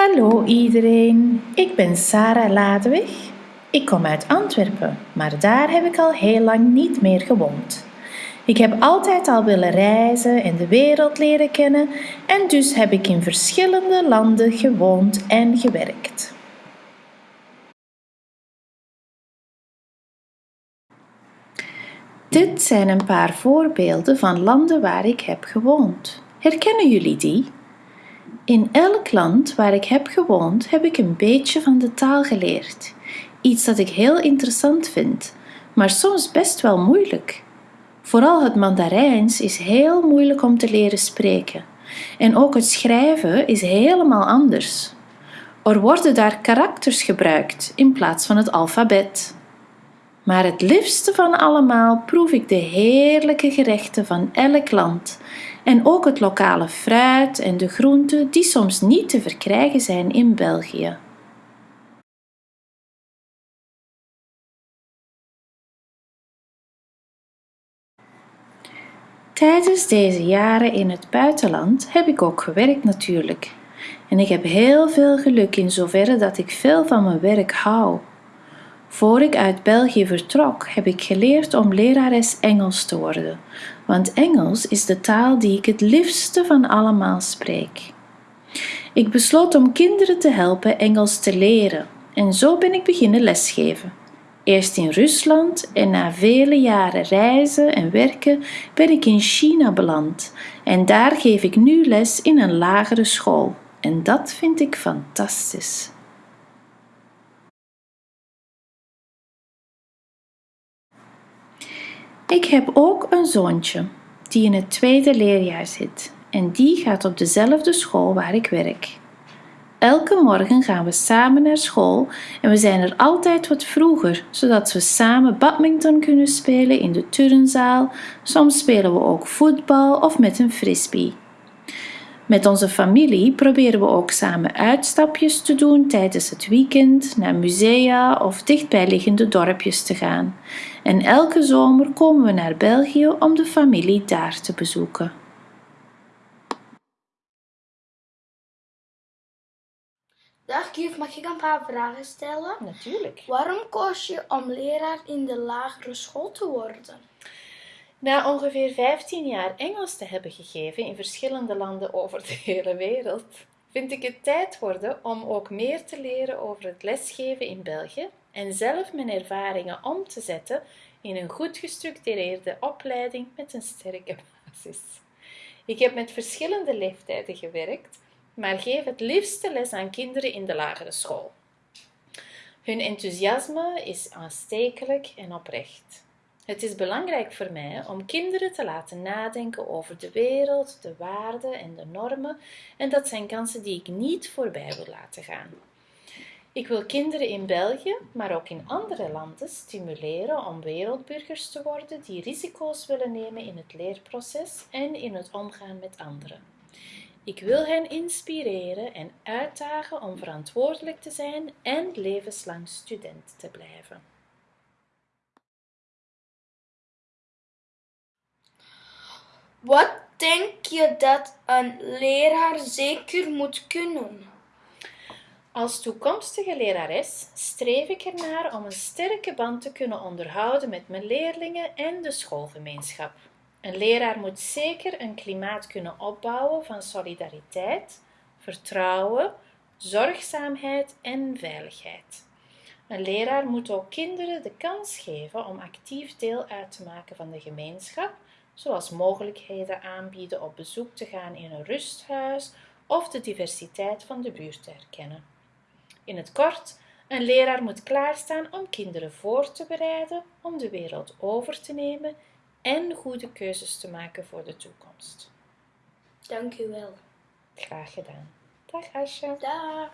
Hallo iedereen, ik ben Sarah Ladeweg. Ik kom uit Antwerpen, maar daar heb ik al heel lang niet meer gewoond. Ik heb altijd al willen reizen en de wereld leren kennen en dus heb ik in verschillende landen gewoond en gewerkt. Dit zijn een paar voorbeelden van landen waar ik heb gewoond. Herkennen jullie die? In elk land waar ik heb gewoond, heb ik een beetje van de taal geleerd. Iets dat ik heel interessant vind, maar soms best wel moeilijk. Vooral het Mandarijns is heel moeilijk om te leren spreken. En ook het schrijven is helemaal anders. Er worden daar karakters gebruikt in plaats van het alfabet. Maar het liefste van allemaal proef ik de heerlijke gerechten van elk land en ook het lokale fruit en de groenten die soms niet te verkrijgen zijn in België. Tijdens deze jaren in het buitenland heb ik ook gewerkt natuurlijk. En ik heb heel veel geluk in zoverre dat ik veel van mijn werk hou. Voor ik uit België vertrok, heb ik geleerd om lerares Engels te worden, want Engels is de taal die ik het liefste van allemaal spreek. Ik besloot om kinderen te helpen Engels te leren en zo ben ik beginnen lesgeven. Eerst in Rusland en na vele jaren reizen en werken ben ik in China beland en daar geef ik nu les in een lagere school en dat vind ik fantastisch. Ik heb ook een zoontje die in het tweede leerjaar zit en die gaat op dezelfde school waar ik werk. Elke morgen gaan we samen naar school en we zijn er altijd wat vroeger, zodat we samen badminton kunnen spelen in de turnzaal. Soms spelen we ook voetbal of met een frisbee. Met onze familie proberen we ook samen uitstapjes te doen tijdens het weekend, naar musea of dichtbijliggende dorpjes te gaan. En elke zomer komen we naar België om de familie daar te bezoeken. Dag juf, mag ik een paar vragen stellen? Natuurlijk. Waarom koos je om leraar in de lagere school te worden? Na ongeveer 15 jaar Engels te hebben gegeven in verschillende landen over de hele wereld, vind ik het tijd worden om ook meer te leren over het lesgeven in België en zelf mijn ervaringen om te zetten in een goed gestructureerde opleiding met een sterke basis. Ik heb met verschillende leeftijden gewerkt, maar geef het liefste les aan kinderen in de lagere school. Hun enthousiasme is aanstekelijk en oprecht. Het is belangrijk voor mij om kinderen te laten nadenken over de wereld, de waarden en de normen, en dat zijn kansen die ik niet voorbij wil laten gaan. Ik wil kinderen in België, maar ook in andere landen stimuleren om wereldburgers te worden die risico's willen nemen in het leerproces en in het omgaan met anderen. Ik wil hen inspireren en uitdagen om verantwoordelijk te zijn en levenslang student te blijven. Wat denk je dat een leraar zeker moet kunnen? Als toekomstige lerares streef ik ernaar om een sterke band te kunnen onderhouden met mijn leerlingen en de schoolgemeenschap. Een leraar moet zeker een klimaat kunnen opbouwen van solidariteit, vertrouwen, zorgzaamheid en veiligheid. Een leraar moet ook kinderen de kans geven om actief deel uit te maken van de gemeenschap, zoals mogelijkheden aanbieden op bezoek te gaan in een rusthuis of de diversiteit van de buurt te herkennen. In het kort, een leraar moet klaarstaan om kinderen voor te bereiden om de wereld over te nemen en goede keuzes te maken voor de toekomst. Dank u wel. Graag gedaan. Dag Asja. Dag.